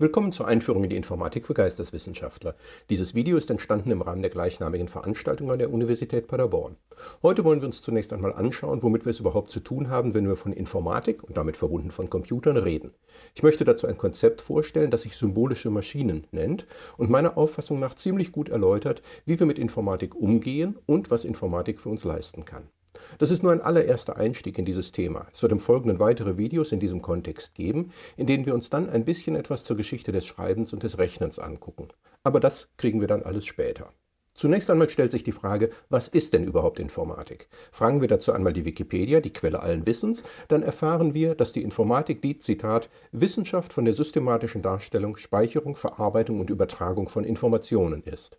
Willkommen zur Einführung in die Informatik für Geisteswissenschaftler. Dieses Video ist entstanden im Rahmen der gleichnamigen Veranstaltung an der Universität Paderborn. Heute wollen wir uns zunächst einmal anschauen, womit wir es überhaupt zu tun haben, wenn wir von Informatik und damit verbunden von Computern reden. Ich möchte dazu ein Konzept vorstellen, das sich symbolische Maschinen nennt und meiner Auffassung nach ziemlich gut erläutert, wie wir mit Informatik umgehen und was Informatik für uns leisten kann. Das ist nur ein allererster Einstieg in dieses Thema. Es wird im Folgenden weitere Videos in diesem Kontext geben, in denen wir uns dann ein bisschen etwas zur Geschichte des Schreibens und des Rechnens angucken. Aber das kriegen wir dann alles später. Zunächst einmal stellt sich die Frage, was ist denn überhaupt Informatik? Fragen wir dazu einmal die Wikipedia, die Quelle allen Wissens, dann erfahren wir, dass die Informatik die, Zitat, Wissenschaft von der systematischen Darstellung, Speicherung, Verarbeitung und Übertragung von Informationen ist.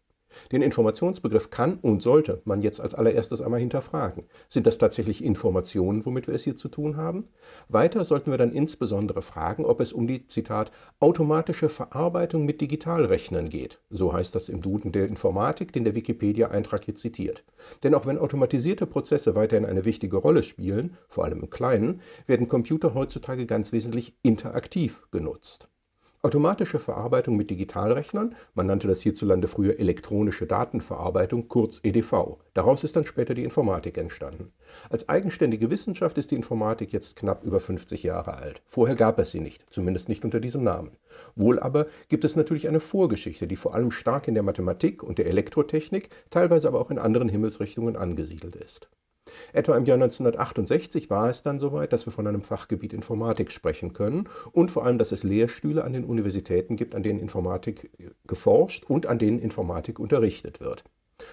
Den Informationsbegriff kann und sollte man jetzt als allererstes einmal hinterfragen. Sind das tatsächlich Informationen, womit wir es hier zu tun haben? Weiter sollten wir dann insbesondere fragen, ob es um die, Zitat, automatische Verarbeitung mit Digitalrechnern geht. So heißt das im Duden der Informatik, den der Wikipedia-Eintrag hier zitiert. Denn auch wenn automatisierte Prozesse weiterhin eine wichtige Rolle spielen, vor allem im Kleinen, werden Computer heutzutage ganz wesentlich interaktiv genutzt. Automatische Verarbeitung mit Digitalrechnern, man nannte das hierzulande früher elektronische Datenverarbeitung, kurz EDV. Daraus ist dann später die Informatik entstanden. Als eigenständige Wissenschaft ist die Informatik jetzt knapp über 50 Jahre alt. Vorher gab es sie nicht, zumindest nicht unter diesem Namen. Wohl aber gibt es natürlich eine Vorgeschichte, die vor allem stark in der Mathematik und der Elektrotechnik, teilweise aber auch in anderen Himmelsrichtungen angesiedelt ist. Etwa im Jahr 1968 war es dann soweit, dass wir von einem Fachgebiet Informatik sprechen können und vor allem, dass es Lehrstühle an den Universitäten gibt, an denen Informatik geforscht und an denen Informatik unterrichtet wird.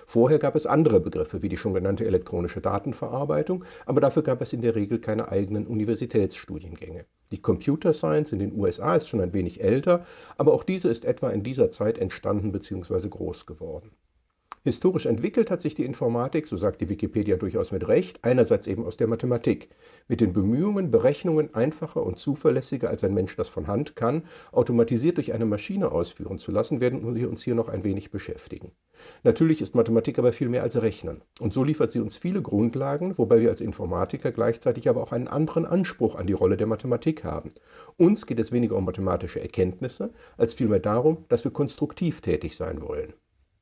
Vorher gab es andere Begriffe, wie die schon genannte elektronische Datenverarbeitung, aber dafür gab es in der Regel keine eigenen Universitätsstudiengänge. Die Computer Science in den USA ist schon ein wenig älter, aber auch diese ist etwa in dieser Zeit entstanden bzw. groß geworden. Historisch entwickelt hat sich die Informatik, so sagt die Wikipedia durchaus mit Recht, einerseits eben aus der Mathematik, mit den Bemühungen, Berechnungen einfacher und zuverlässiger als ein Mensch das von Hand kann, automatisiert durch eine Maschine ausführen zu lassen, werden wir uns hier noch ein wenig beschäftigen. Natürlich ist Mathematik aber viel mehr als Rechnen. Und so liefert sie uns viele Grundlagen, wobei wir als Informatiker gleichzeitig aber auch einen anderen Anspruch an die Rolle der Mathematik haben. Uns geht es weniger um mathematische Erkenntnisse, als vielmehr darum, dass wir konstruktiv tätig sein wollen.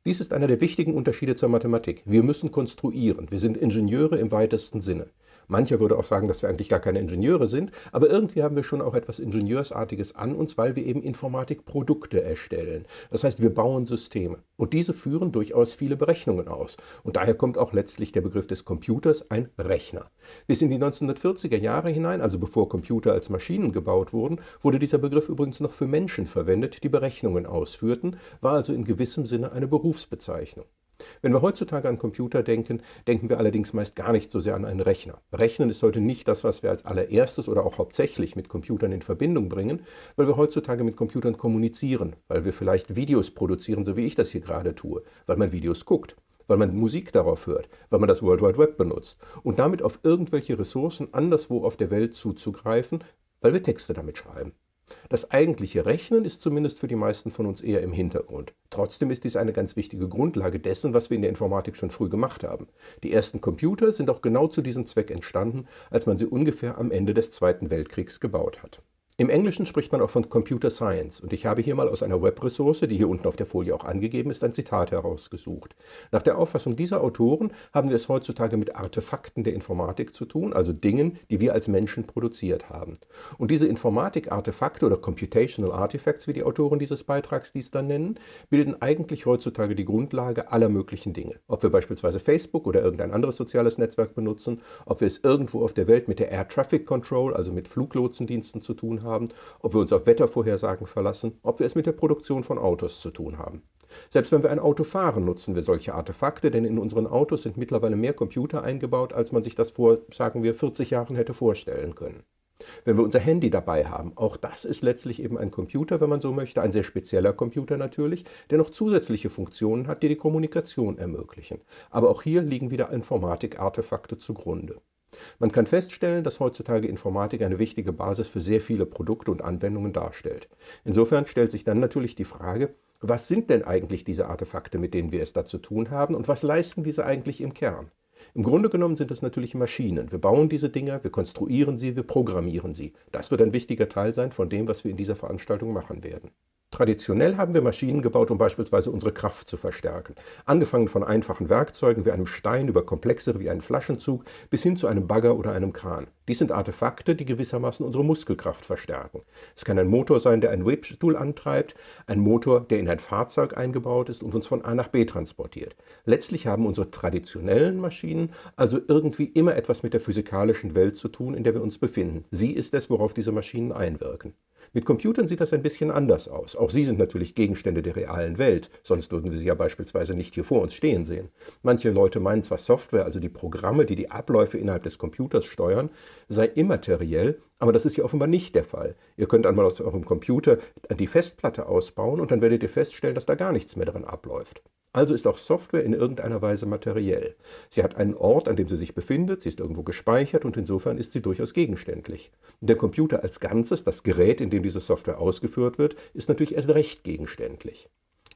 Dies ist einer der wichtigen Unterschiede zur Mathematik. Wir müssen konstruieren. Wir sind Ingenieure im weitesten Sinne. Mancher würde auch sagen, dass wir eigentlich gar keine Ingenieure sind, aber irgendwie haben wir schon auch etwas Ingenieursartiges an uns, weil wir eben Informatikprodukte erstellen. Das heißt, wir bauen Systeme. Und diese führen durchaus viele Berechnungen aus. Und daher kommt auch letztlich der Begriff des Computers ein Rechner. Bis in die 1940er Jahre hinein, also bevor Computer als Maschinen gebaut wurden, wurde dieser Begriff übrigens noch für Menschen verwendet, die Berechnungen ausführten, war also in gewissem Sinne eine Berufsbezeichnung. Wenn wir heutzutage an Computer denken, denken wir allerdings meist gar nicht so sehr an einen Rechner. Rechnen ist heute nicht das, was wir als allererstes oder auch hauptsächlich mit Computern in Verbindung bringen, weil wir heutzutage mit Computern kommunizieren, weil wir vielleicht Videos produzieren, so wie ich das hier gerade tue, weil man Videos guckt weil man Musik darauf hört, weil man das World Wide Web benutzt und damit auf irgendwelche Ressourcen anderswo auf der Welt zuzugreifen, weil wir Texte damit schreiben. Das eigentliche Rechnen ist zumindest für die meisten von uns eher im Hintergrund. Trotzdem ist dies eine ganz wichtige Grundlage dessen, was wir in der Informatik schon früh gemacht haben. Die ersten Computer sind auch genau zu diesem Zweck entstanden, als man sie ungefähr am Ende des Zweiten Weltkriegs gebaut hat. Im Englischen spricht man auch von Computer Science und ich habe hier mal aus einer Webressource, die hier unten auf der Folie auch angegeben ist, ein Zitat herausgesucht. Nach der Auffassung dieser Autoren haben wir es heutzutage mit Artefakten der Informatik zu tun, also Dingen, die wir als Menschen produziert haben. Und diese Informatik-Artefakte oder Computational Artifacts, wie die Autoren dieses Beitrags dies dann nennen, bilden eigentlich heutzutage die Grundlage aller möglichen Dinge. Ob wir beispielsweise Facebook oder irgendein anderes soziales Netzwerk benutzen, ob wir es irgendwo auf der Welt mit der Air Traffic Control, also mit Fluglotsendiensten zu tun haben, haben, ob wir uns auf Wettervorhersagen verlassen, ob wir es mit der Produktion von Autos zu tun haben. Selbst wenn wir ein Auto fahren, nutzen wir solche Artefakte, denn in unseren Autos sind mittlerweile mehr Computer eingebaut, als man sich das vor, sagen wir, 40 Jahren hätte vorstellen können. Wenn wir unser Handy dabei haben, auch das ist letztlich eben ein Computer, wenn man so möchte, ein sehr spezieller Computer natürlich, der noch zusätzliche Funktionen hat, die die Kommunikation ermöglichen. Aber auch hier liegen wieder Informatik-Artefakte zugrunde. Man kann feststellen, dass heutzutage Informatik eine wichtige Basis für sehr viele Produkte und Anwendungen darstellt. Insofern stellt sich dann natürlich die Frage, was sind denn eigentlich diese Artefakte, mit denen wir es da zu tun haben und was leisten diese eigentlich im Kern? Im Grunde genommen sind es natürlich Maschinen. Wir bauen diese Dinger, wir konstruieren sie, wir programmieren sie. Das wird ein wichtiger Teil sein von dem, was wir in dieser Veranstaltung machen werden. Traditionell haben wir Maschinen gebaut, um beispielsweise unsere Kraft zu verstärken. Angefangen von einfachen Werkzeugen wie einem Stein über komplexere wie einen Flaschenzug bis hin zu einem Bagger oder einem Kran. Dies sind Artefakte, die gewissermaßen unsere Muskelkraft verstärken. Es kann ein Motor sein, der einen Webstuhl antreibt, ein Motor, der in ein Fahrzeug eingebaut ist und uns von A nach B transportiert. Letztlich haben unsere traditionellen Maschinen also irgendwie immer etwas mit der physikalischen Welt zu tun, in der wir uns befinden. Sie ist es, worauf diese Maschinen einwirken. Mit Computern sieht das ein bisschen anders aus. Auch sie sind natürlich Gegenstände der realen Welt, sonst würden wir sie ja beispielsweise nicht hier vor uns stehen sehen. Manche Leute meinen zwar Software, also die Programme, die die Abläufe innerhalb des Computers steuern, sei immateriell, aber das ist ja offenbar nicht der Fall. Ihr könnt einmal aus eurem Computer die Festplatte ausbauen und dann werdet ihr feststellen, dass da gar nichts mehr daran abläuft. Also ist auch Software in irgendeiner Weise materiell. Sie hat einen Ort, an dem sie sich befindet, sie ist irgendwo gespeichert und insofern ist sie durchaus gegenständlich. Der Computer als Ganzes, das Gerät, in dem diese Software ausgeführt wird, ist natürlich erst recht gegenständlich.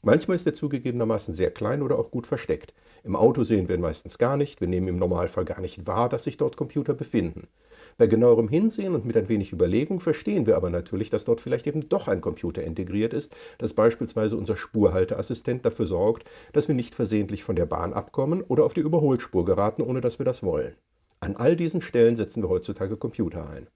Manchmal ist er zugegebenermaßen sehr klein oder auch gut versteckt. Im Auto sehen wir ihn meistens gar nicht, wir nehmen im Normalfall gar nicht wahr, dass sich dort Computer befinden. Bei genauerem Hinsehen und mit ein wenig Überlegung verstehen wir aber natürlich, dass dort vielleicht eben doch ein Computer integriert ist, dass beispielsweise unser Spurhalteassistent dafür sorgt, dass wir nicht versehentlich von der Bahn abkommen oder auf die Überholspur geraten, ohne dass wir das wollen. An all diesen Stellen setzen wir heutzutage Computer ein.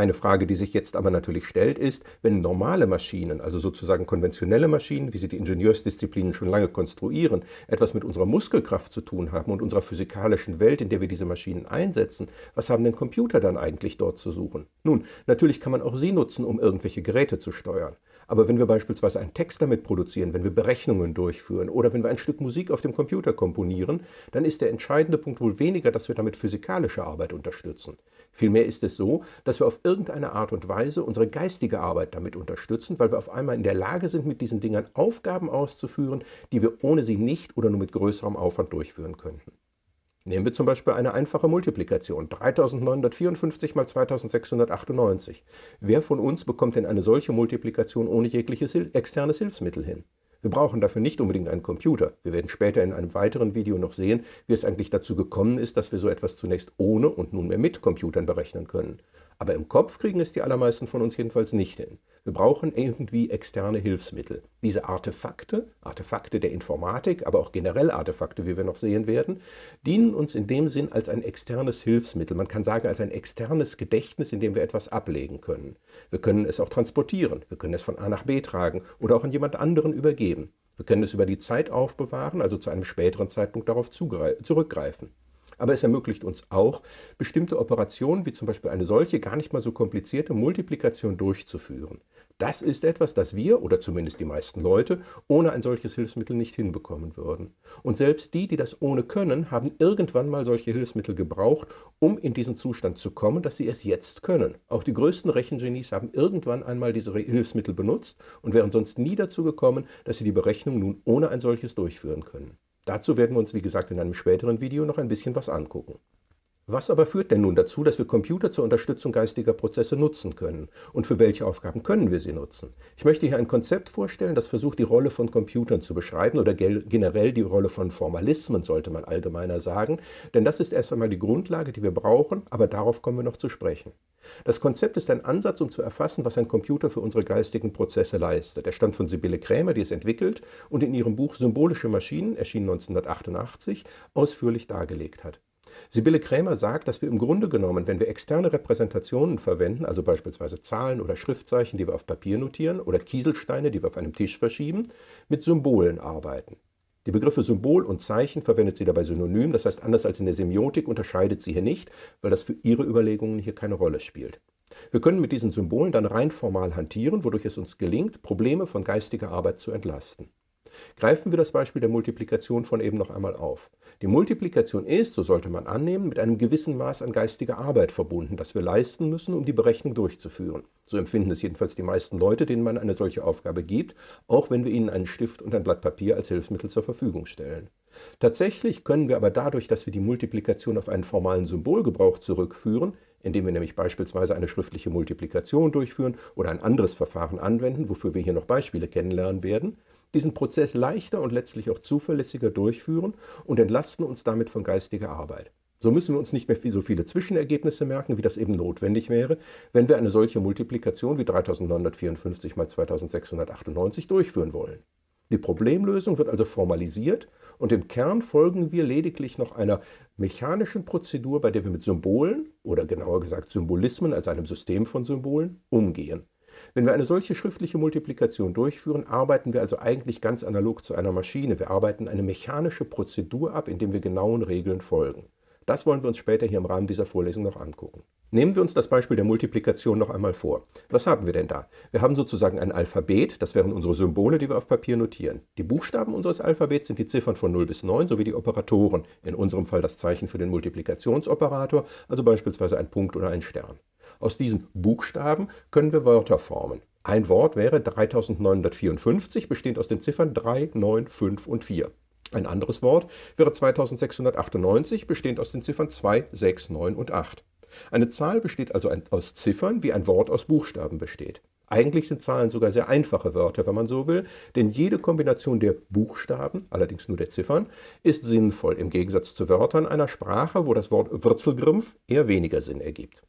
Eine Frage, die sich jetzt aber natürlich stellt, ist, wenn normale Maschinen, also sozusagen konventionelle Maschinen, wie sie die Ingenieursdisziplinen schon lange konstruieren, etwas mit unserer Muskelkraft zu tun haben und unserer physikalischen Welt, in der wir diese Maschinen einsetzen, was haben denn Computer dann eigentlich dort zu suchen? Nun, natürlich kann man auch sie nutzen, um irgendwelche Geräte zu steuern. Aber wenn wir beispielsweise einen Text damit produzieren, wenn wir Berechnungen durchführen oder wenn wir ein Stück Musik auf dem Computer komponieren, dann ist der entscheidende Punkt wohl weniger, dass wir damit physikalische Arbeit unterstützen. Vielmehr ist es so, dass wir auf irgendeine Art und Weise unsere geistige Arbeit damit unterstützen, weil wir auf einmal in der Lage sind, mit diesen Dingern Aufgaben auszuführen, die wir ohne sie nicht oder nur mit größerem Aufwand durchführen könnten. Nehmen wir zum Beispiel eine einfache Multiplikation, 3954 mal 2698. Wer von uns bekommt denn eine solche Multiplikation ohne jegliches externes Hilfsmittel hin? Wir brauchen dafür nicht unbedingt einen Computer. Wir werden später in einem weiteren Video noch sehen, wie es eigentlich dazu gekommen ist, dass wir so etwas zunächst ohne und nunmehr mit Computern berechnen können. Aber im Kopf kriegen es die allermeisten von uns jedenfalls nicht hin. Wir brauchen irgendwie externe Hilfsmittel. Diese Artefakte, Artefakte der Informatik, aber auch generell Artefakte, wie wir noch sehen werden, dienen uns in dem Sinn als ein externes Hilfsmittel. Man kann sagen, als ein externes Gedächtnis, in dem wir etwas ablegen können. Wir können es auch transportieren, wir können es von A nach B tragen oder auch an jemand anderen übergeben. Wir können es über die Zeit aufbewahren, also zu einem späteren Zeitpunkt darauf zurückgreifen aber es ermöglicht uns auch, bestimmte Operationen, wie zum Beispiel eine solche gar nicht mal so komplizierte Multiplikation durchzuführen. Das ist etwas, das wir, oder zumindest die meisten Leute, ohne ein solches Hilfsmittel nicht hinbekommen würden. Und selbst die, die das ohne können, haben irgendwann mal solche Hilfsmittel gebraucht, um in diesen Zustand zu kommen, dass sie es jetzt können. Auch die größten Rechengenies haben irgendwann einmal diese Hilfsmittel benutzt und wären sonst nie dazu gekommen, dass sie die Berechnung nun ohne ein solches durchführen können. Dazu werden wir uns, wie gesagt, in einem späteren Video noch ein bisschen was angucken. Was aber führt denn nun dazu, dass wir Computer zur Unterstützung geistiger Prozesse nutzen können? Und für welche Aufgaben können wir sie nutzen? Ich möchte hier ein Konzept vorstellen, das versucht, die Rolle von Computern zu beschreiben oder generell die Rolle von Formalismen, sollte man allgemeiner sagen. Denn das ist erst einmal die Grundlage, die wir brauchen, aber darauf kommen wir noch zu sprechen. Das Konzept ist ein Ansatz, um zu erfassen, was ein Computer für unsere geistigen Prozesse leistet. Er stammt von Sibylle Krämer, die es entwickelt und in ihrem Buch Symbolische Maschinen, erschienen 1988, ausführlich dargelegt hat. Sibylle Krämer sagt, dass wir im Grunde genommen, wenn wir externe Repräsentationen verwenden, also beispielsweise Zahlen oder Schriftzeichen, die wir auf Papier notieren, oder Kieselsteine, die wir auf einem Tisch verschieben, mit Symbolen arbeiten. Die Begriffe Symbol und Zeichen verwendet sie dabei synonym, das heißt anders als in der Semiotik unterscheidet sie hier nicht, weil das für ihre Überlegungen hier keine Rolle spielt. Wir können mit diesen Symbolen dann rein formal hantieren, wodurch es uns gelingt, Probleme von geistiger Arbeit zu entlasten. Greifen wir das Beispiel der Multiplikation von eben noch einmal auf. Die Multiplikation ist, so sollte man annehmen, mit einem gewissen Maß an geistiger Arbeit verbunden, das wir leisten müssen, um die Berechnung durchzuführen. So empfinden es jedenfalls die meisten Leute, denen man eine solche Aufgabe gibt, auch wenn wir ihnen einen Stift und ein Blatt Papier als Hilfsmittel zur Verfügung stellen. Tatsächlich können wir aber dadurch, dass wir die Multiplikation auf einen formalen Symbolgebrauch zurückführen, indem wir nämlich beispielsweise eine schriftliche Multiplikation durchführen oder ein anderes Verfahren anwenden, wofür wir hier noch Beispiele kennenlernen werden, diesen Prozess leichter und letztlich auch zuverlässiger durchführen und entlasten uns damit von geistiger Arbeit. So müssen wir uns nicht mehr so viele Zwischenergebnisse merken, wie das eben notwendig wäre, wenn wir eine solche Multiplikation wie 3954 mal 2698 durchführen wollen. Die Problemlösung wird also formalisiert und im Kern folgen wir lediglich noch einer mechanischen Prozedur, bei der wir mit Symbolen oder genauer gesagt Symbolismen als einem System von Symbolen umgehen. Wenn wir eine solche schriftliche Multiplikation durchführen, arbeiten wir also eigentlich ganz analog zu einer Maschine. Wir arbeiten eine mechanische Prozedur ab, indem wir genauen Regeln folgen. Das wollen wir uns später hier im Rahmen dieser Vorlesung noch angucken. Nehmen wir uns das Beispiel der Multiplikation noch einmal vor. Was haben wir denn da? Wir haben sozusagen ein Alphabet, das wären unsere Symbole, die wir auf Papier notieren. Die Buchstaben unseres Alphabets sind die Ziffern von 0 bis 9 sowie die Operatoren, in unserem Fall das Zeichen für den Multiplikationsoperator, also beispielsweise ein Punkt oder ein Stern. Aus diesen Buchstaben können wir Wörter formen. Ein Wort wäre 3954, bestehend aus den Ziffern 3, 9, 5 und 4. Ein anderes Wort wäre 2698, bestehend aus den Ziffern 2, 6, 9 und 8. Eine Zahl besteht also aus Ziffern, wie ein Wort aus Buchstaben besteht. Eigentlich sind Zahlen sogar sehr einfache Wörter, wenn man so will, denn jede Kombination der Buchstaben, allerdings nur der Ziffern, ist sinnvoll im Gegensatz zu Wörtern einer Sprache, wo das Wort Wurzelgrimpf eher weniger Sinn ergibt.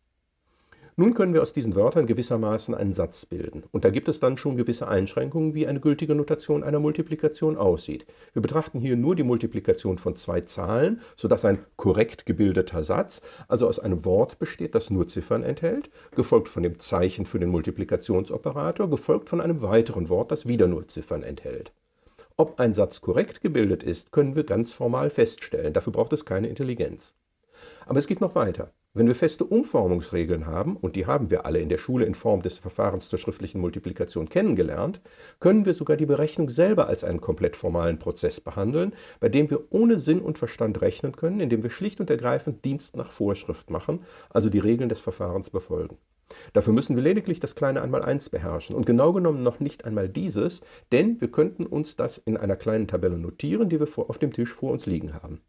Nun können wir aus diesen Wörtern gewissermaßen einen Satz bilden. Und da gibt es dann schon gewisse Einschränkungen, wie eine gültige Notation einer Multiplikation aussieht. Wir betrachten hier nur die Multiplikation von zwei Zahlen, sodass ein korrekt gebildeter Satz also aus einem Wort besteht, das nur Ziffern enthält, gefolgt von dem Zeichen für den Multiplikationsoperator, gefolgt von einem weiteren Wort, das wieder nur Ziffern enthält. Ob ein Satz korrekt gebildet ist, können wir ganz formal feststellen. Dafür braucht es keine Intelligenz. Aber es geht noch weiter. Wenn wir feste Umformungsregeln haben, und die haben wir alle in der Schule in Form des Verfahrens zur schriftlichen Multiplikation kennengelernt, können wir sogar die Berechnung selber als einen komplett formalen Prozess behandeln, bei dem wir ohne Sinn und Verstand rechnen können, indem wir schlicht und ergreifend Dienst nach Vorschrift machen, also die Regeln des Verfahrens befolgen. Dafür müssen wir lediglich das kleine Einmaleins beherrschen und genau genommen noch nicht einmal dieses, denn wir könnten uns das in einer kleinen Tabelle notieren, die wir auf dem Tisch vor uns liegen haben.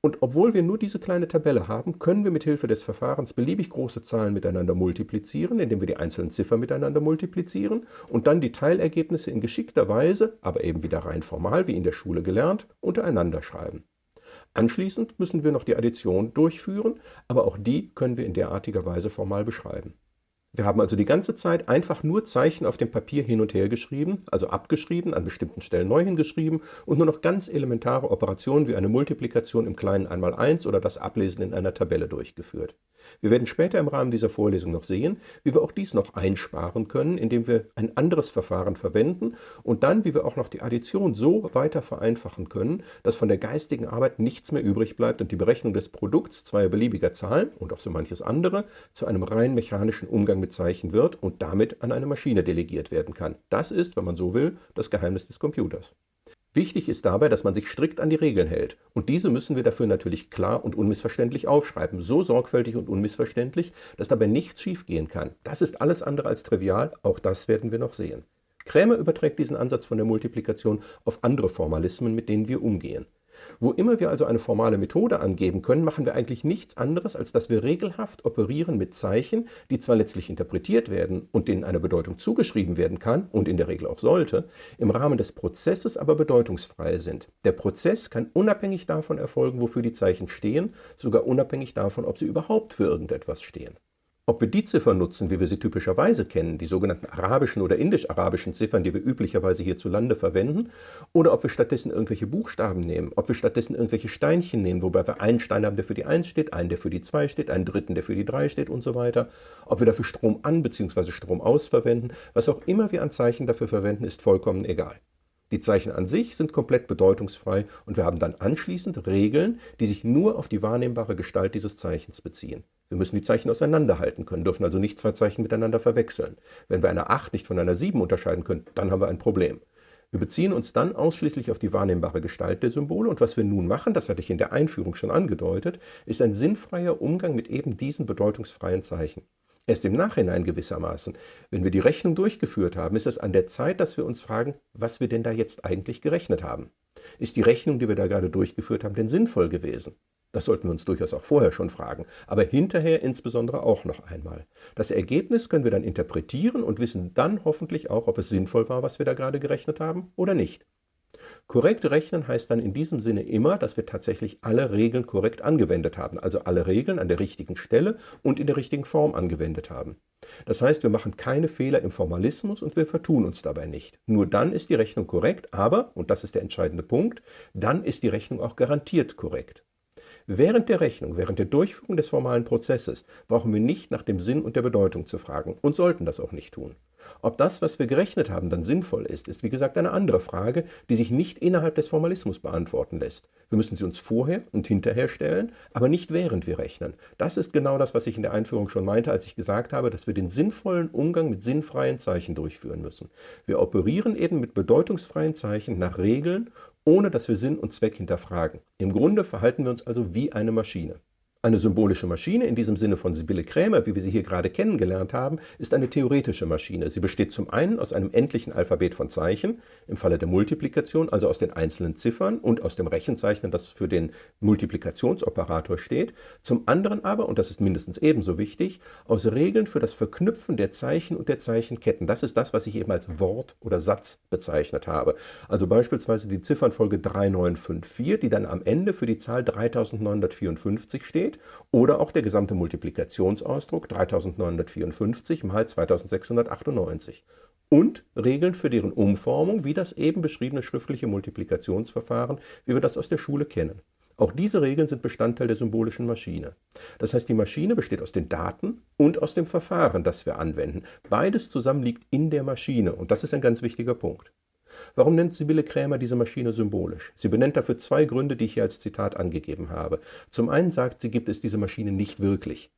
Und obwohl wir nur diese kleine Tabelle haben, können wir mit Hilfe des Verfahrens beliebig große Zahlen miteinander multiplizieren, indem wir die einzelnen Ziffern miteinander multiplizieren und dann die Teilergebnisse in geschickter Weise, aber eben wieder rein formal, wie in der Schule gelernt, untereinander schreiben. Anschließend müssen wir noch die Addition durchführen, aber auch die können wir in derartiger Weise formal beschreiben. Wir haben also die ganze Zeit einfach nur Zeichen auf dem Papier hin und her geschrieben, also abgeschrieben, an bestimmten Stellen neu hingeschrieben und nur noch ganz elementare Operationen wie eine Multiplikation im kleinen Einmaleins oder das Ablesen in einer Tabelle durchgeführt. Wir werden später im Rahmen dieser Vorlesung noch sehen, wie wir auch dies noch einsparen können, indem wir ein anderes Verfahren verwenden und dann, wie wir auch noch die Addition so weiter vereinfachen können, dass von der geistigen Arbeit nichts mehr übrig bleibt und die Berechnung des Produkts zweier beliebiger Zahlen und auch so manches andere zu einem rein mechanischen Umgang mit Zeichen wird und damit an eine Maschine delegiert werden kann. Das ist, wenn man so will, das Geheimnis des Computers. Wichtig ist dabei, dass man sich strikt an die Regeln hält. Und diese müssen wir dafür natürlich klar und unmissverständlich aufschreiben. So sorgfältig und unmissverständlich, dass dabei nichts schiefgehen kann. Das ist alles andere als trivial, auch das werden wir noch sehen. Krämer überträgt diesen Ansatz von der Multiplikation auf andere Formalismen, mit denen wir umgehen. Wo immer wir also eine formale Methode angeben können, machen wir eigentlich nichts anderes, als dass wir regelhaft operieren mit Zeichen, die zwar letztlich interpretiert werden und denen eine Bedeutung zugeschrieben werden kann und in der Regel auch sollte, im Rahmen des Prozesses aber bedeutungsfrei sind. Der Prozess kann unabhängig davon erfolgen, wofür die Zeichen stehen, sogar unabhängig davon, ob sie überhaupt für irgendetwas stehen. Ob wir die Ziffern nutzen, wie wir sie typischerweise kennen, die sogenannten arabischen oder indisch-arabischen Ziffern, die wir üblicherweise hierzulande verwenden, oder ob wir stattdessen irgendwelche Buchstaben nehmen, ob wir stattdessen irgendwelche Steinchen nehmen, wobei wir einen Stein haben, der für die 1 steht, einen, der für die 2 steht, einen dritten, der für die 3 steht und so weiter, ob wir dafür Strom an bzw. Strom aus verwenden, was auch immer wir an Zeichen dafür verwenden, ist vollkommen egal. Die Zeichen an sich sind komplett bedeutungsfrei und wir haben dann anschließend Regeln, die sich nur auf die wahrnehmbare Gestalt dieses Zeichens beziehen. Wir müssen die Zeichen auseinanderhalten können, dürfen also nicht zwei Zeichen miteinander verwechseln. Wenn wir eine 8 nicht von einer 7 unterscheiden können, dann haben wir ein Problem. Wir beziehen uns dann ausschließlich auf die wahrnehmbare Gestalt der Symbole und was wir nun machen, das hatte ich in der Einführung schon angedeutet, ist ein sinnfreier Umgang mit eben diesen bedeutungsfreien Zeichen. Erst im Nachhinein gewissermaßen, wenn wir die Rechnung durchgeführt haben, ist es an der Zeit, dass wir uns fragen, was wir denn da jetzt eigentlich gerechnet haben. Ist die Rechnung, die wir da gerade durchgeführt haben, denn sinnvoll gewesen? Das sollten wir uns durchaus auch vorher schon fragen, aber hinterher insbesondere auch noch einmal. Das Ergebnis können wir dann interpretieren und wissen dann hoffentlich auch, ob es sinnvoll war, was wir da gerade gerechnet haben oder nicht. Korrekt rechnen heißt dann in diesem Sinne immer, dass wir tatsächlich alle Regeln korrekt angewendet haben, also alle Regeln an der richtigen Stelle und in der richtigen Form angewendet haben. Das heißt, wir machen keine Fehler im Formalismus und wir vertun uns dabei nicht. Nur dann ist die Rechnung korrekt, aber, und das ist der entscheidende Punkt, dann ist die Rechnung auch garantiert korrekt. Während der Rechnung, während der Durchführung des formalen Prozesses brauchen wir nicht nach dem Sinn und der Bedeutung zu fragen und sollten das auch nicht tun. Ob das, was wir gerechnet haben, dann sinnvoll ist, ist wie gesagt eine andere Frage, die sich nicht innerhalb des Formalismus beantworten lässt. Wir müssen sie uns vorher und hinterher stellen, aber nicht während wir rechnen. Das ist genau das, was ich in der Einführung schon meinte, als ich gesagt habe, dass wir den sinnvollen Umgang mit sinnfreien Zeichen durchführen müssen. Wir operieren eben mit bedeutungsfreien Zeichen nach Regeln, ohne dass wir Sinn und Zweck hinterfragen. Im Grunde verhalten wir uns also wie eine Maschine. Eine symbolische Maschine, in diesem Sinne von Sibylle Krämer, wie wir sie hier gerade kennengelernt haben, ist eine theoretische Maschine. Sie besteht zum einen aus einem endlichen Alphabet von Zeichen, im Falle der Multiplikation, also aus den einzelnen Ziffern und aus dem Rechenzeichen, das für den Multiplikationsoperator steht. Zum anderen aber, und das ist mindestens ebenso wichtig, aus Regeln für das Verknüpfen der Zeichen und der Zeichenketten. Das ist das, was ich eben als Wort oder Satz bezeichnet habe. Also beispielsweise die Ziffernfolge 3954, die dann am Ende für die Zahl 3954 steht steht, oder auch der gesamte Multiplikationsausdruck 3954 mal 2698 und Regeln für deren Umformung, wie das eben beschriebene schriftliche Multiplikationsverfahren, wie wir das aus der Schule kennen. Auch diese Regeln sind Bestandteil der symbolischen Maschine. Das heißt, die Maschine besteht aus den Daten und aus dem Verfahren, das wir anwenden. Beides zusammen liegt in der Maschine und das ist ein ganz wichtiger Punkt. Warum nennt Sibylle Krämer diese Maschine symbolisch? Sie benennt dafür zwei Gründe, die ich hier als Zitat angegeben habe. Zum einen sagt sie, gibt es diese Maschine nicht wirklich.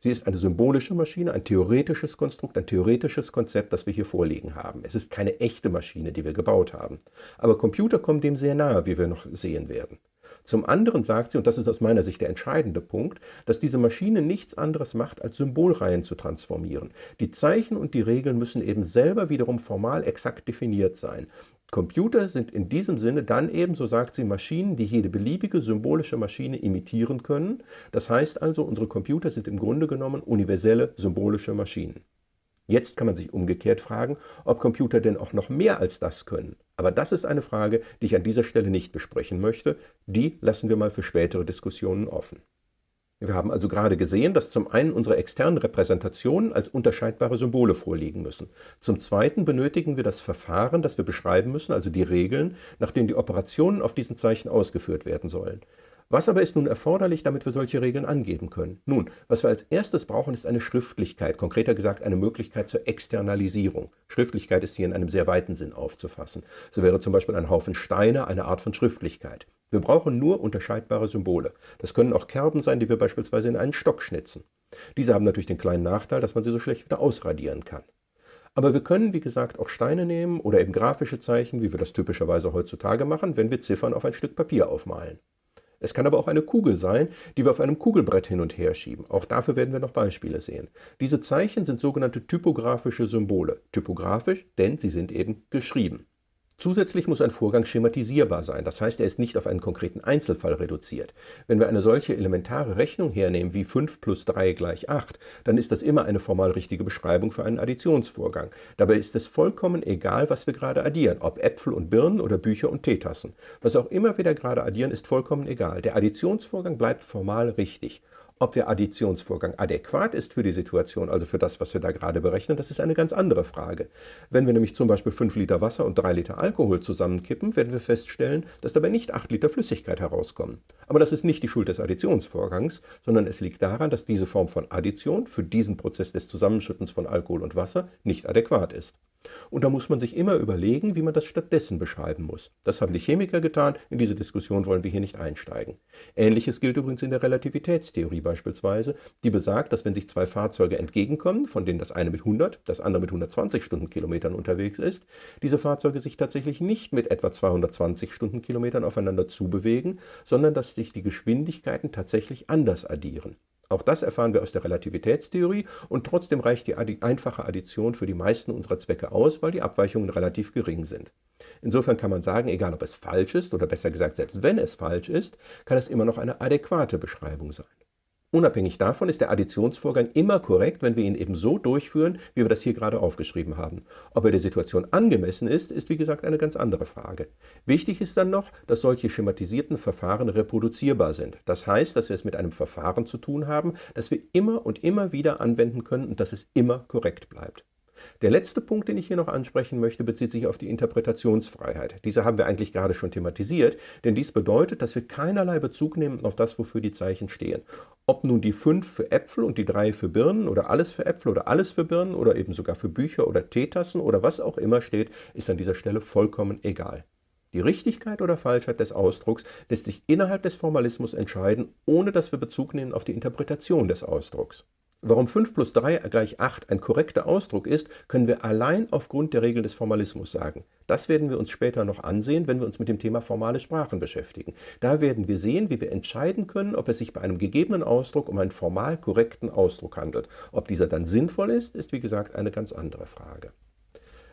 Sie ist eine symbolische Maschine, ein theoretisches Konstrukt, ein theoretisches Konzept, das wir hier vorliegen haben. Es ist keine echte Maschine, die wir gebaut haben. Aber Computer kommen dem sehr nahe, wie wir noch sehen werden. Zum anderen sagt sie, und das ist aus meiner Sicht der entscheidende Punkt, dass diese Maschine nichts anderes macht, als Symbolreihen zu transformieren. Die Zeichen und die Regeln müssen eben selber wiederum formal exakt definiert sein. Computer sind in diesem Sinne dann eben, so sagt sie, Maschinen, die jede beliebige symbolische Maschine imitieren können. Das heißt also, unsere Computer sind im Grunde genommen universelle symbolische Maschinen. Jetzt kann man sich umgekehrt fragen, ob Computer denn auch noch mehr als das können. Aber das ist eine Frage, die ich an dieser Stelle nicht besprechen möchte. Die lassen wir mal für spätere Diskussionen offen. Wir haben also gerade gesehen, dass zum einen unsere externen Repräsentationen als unterscheidbare Symbole vorliegen müssen. Zum zweiten benötigen wir das Verfahren, das wir beschreiben müssen, also die Regeln, nach denen die Operationen auf diesen Zeichen ausgeführt werden sollen. Was aber ist nun erforderlich, damit wir solche Regeln angeben können? Nun, was wir als erstes brauchen, ist eine Schriftlichkeit, konkreter gesagt eine Möglichkeit zur Externalisierung. Schriftlichkeit ist hier in einem sehr weiten Sinn aufzufassen. So wäre zum Beispiel ein Haufen Steine eine Art von Schriftlichkeit. Wir brauchen nur unterscheidbare Symbole. Das können auch Kerben sein, die wir beispielsweise in einen Stock schnitzen. Diese haben natürlich den kleinen Nachteil, dass man sie so schlecht wieder ausradieren kann. Aber wir können, wie gesagt, auch Steine nehmen oder eben grafische Zeichen, wie wir das typischerweise heutzutage machen, wenn wir Ziffern auf ein Stück Papier aufmalen. Es kann aber auch eine Kugel sein, die wir auf einem Kugelbrett hin und her schieben. Auch dafür werden wir noch Beispiele sehen. Diese Zeichen sind sogenannte typografische Symbole. Typografisch, denn sie sind eben geschrieben. Zusätzlich muss ein Vorgang schematisierbar sein, das heißt, er ist nicht auf einen konkreten Einzelfall reduziert. Wenn wir eine solche elementare Rechnung hernehmen wie 5 plus 3 gleich 8, dann ist das immer eine formal richtige Beschreibung für einen Additionsvorgang. Dabei ist es vollkommen egal, was wir gerade addieren, ob Äpfel und Birnen oder Bücher und Teetassen. Was auch immer wir da gerade addieren, ist vollkommen egal. Der Additionsvorgang bleibt formal richtig. Ob der Additionsvorgang adäquat ist für die Situation, also für das, was wir da gerade berechnen, das ist eine ganz andere Frage. Wenn wir nämlich zum Beispiel 5 Liter Wasser und 3 Liter Alkohol zusammenkippen, werden wir feststellen, dass dabei nicht 8 Liter Flüssigkeit herauskommen. Aber das ist nicht die Schuld des Additionsvorgangs, sondern es liegt daran, dass diese Form von Addition für diesen Prozess des Zusammenschüttens von Alkohol und Wasser nicht adäquat ist. Und da muss man sich immer überlegen, wie man das stattdessen beschreiben muss. Das haben die Chemiker getan, in diese Diskussion wollen wir hier nicht einsteigen. Ähnliches gilt übrigens in der Relativitätstheorie beispielsweise, die besagt, dass wenn sich zwei Fahrzeuge entgegenkommen, von denen das eine mit 100, das andere mit 120 Stundenkilometern unterwegs ist, diese Fahrzeuge sich tatsächlich nicht mit etwa 220 Stundenkilometern aufeinander zubewegen, sondern dass sich die Geschwindigkeiten tatsächlich anders addieren. Auch das erfahren wir aus der Relativitätstheorie und trotzdem reicht die einfache Addition für die meisten unserer Zwecke aus, weil die Abweichungen relativ gering sind. Insofern kann man sagen, egal ob es falsch ist oder besser gesagt, selbst wenn es falsch ist, kann es immer noch eine adäquate Beschreibung sein. Unabhängig davon ist der Additionsvorgang immer korrekt, wenn wir ihn eben so durchführen, wie wir das hier gerade aufgeschrieben haben. Ob er der Situation angemessen ist, ist wie gesagt eine ganz andere Frage. Wichtig ist dann noch, dass solche schematisierten Verfahren reproduzierbar sind. Das heißt, dass wir es mit einem Verfahren zu tun haben, das wir immer und immer wieder anwenden können und dass es immer korrekt bleibt. Der letzte Punkt, den ich hier noch ansprechen möchte, bezieht sich auf die Interpretationsfreiheit. Diese haben wir eigentlich gerade schon thematisiert, denn dies bedeutet, dass wir keinerlei Bezug nehmen auf das, wofür die Zeichen stehen. Ob nun die 5 für Äpfel und die 3 für Birnen oder alles für Äpfel oder alles für Birnen oder eben sogar für Bücher oder Teetassen oder was auch immer steht, ist an dieser Stelle vollkommen egal. Die Richtigkeit oder Falschheit des Ausdrucks lässt sich innerhalb des Formalismus entscheiden, ohne dass wir Bezug nehmen auf die Interpretation des Ausdrucks. Warum 5 plus 3 gleich 8 ein korrekter Ausdruck ist, können wir allein aufgrund der Regel des Formalismus sagen. Das werden wir uns später noch ansehen, wenn wir uns mit dem Thema formale Sprachen beschäftigen. Da werden wir sehen, wie wir entscheiden können, ob es sich bei einem gegebenen Ausdruck um einen formal korrekten Ausdruck handelt. Ob dieser dann sinnvoll ist, ist wie gesagt eine ganz andere Frage.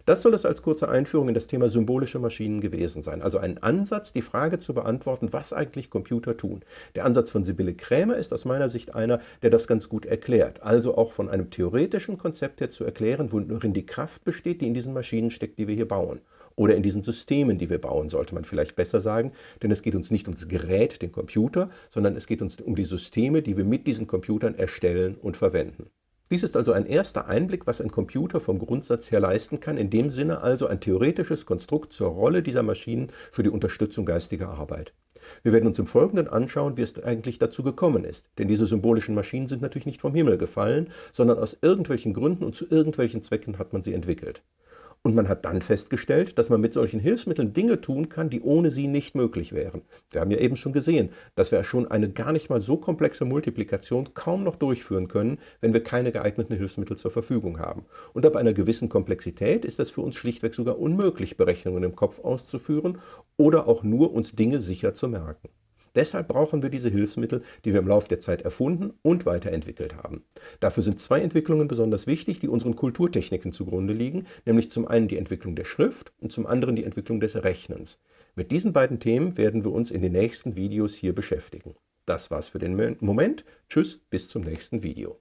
Das soll es als kurze Einführung in das Thema symbolische Maschinen gewesen sein. Also ein Ansatz, die Frage zu beantworten, was eigentlich Computer tun. Der Ansatz von Sibylle Krämer ist aus meiner Sicht einer, der das ganz gut erklärt. Also auch von einem theoretischen Konzept her zu erklären, worin die Kraft besteht, die in diesen Maschinen steckt, die wir hier bauen. Oder in diesen Systemen, die wir bauen, sollte man vielleicht besser sagen. Denn es geht uns nicht ums Gerät, den Computer, sondern es geht uns um die Systeme, die wir mit diesen Computern erstellen und verwenden. Dies ist also ein erster Einblick, was ein Computer vom Grundsatz her leisten kann, in dem Sinne also ein theoretisches Konstrukt zur Rolle dieser Maschinen für die Unterstützung geistiger Arbeit. Wir werden uns im Folgenden anschauen, wie es eigentlich dazu gekommen ist, denn diese symbolischen Maschinen sind natürlich nicht vom Himmel gefallen, sondern aus irgendwelchen Gründen und zu irgendwelchen Zwecken hat man sie entwickelt. Und man hat dann festgestellt, dass man mit solchen Hilfsmitteln Dinge tun kann, die ohne sie nicht möglich wären. Wir haben ja eben schon gesehen, dass wir schon eine gar nicht mal so komplexe Multiplikation kaum noch durchführen können, wenn wir keine geeigneten Hilfsmittel zur Verfügung haben. Und ab einer gewissen Komplexität ist es für uns schlichtweg sogar unmöglich, Berechnungen im Kopf auszuführen oder auch nur uns Dinge sicher zu merken. Deshalb brauchen wir diese Hilfsmittel, die wir im Laufe der Zeit erfunden und weiterentwickelt haben. Dafür sind zwei Entwicklungen besonders wichtig, die unseren Kulturtechniken zugrunde liegen, nämlich zum einen die Entwicklung der Schrift und zum anderen die Entwicklung des Rechnens. Mit diesen beiden Themen werden wir uns in den nächsten Videos hier beschäftigen. Das war's für den Moment. Tschüss, bis zum nächsten Video.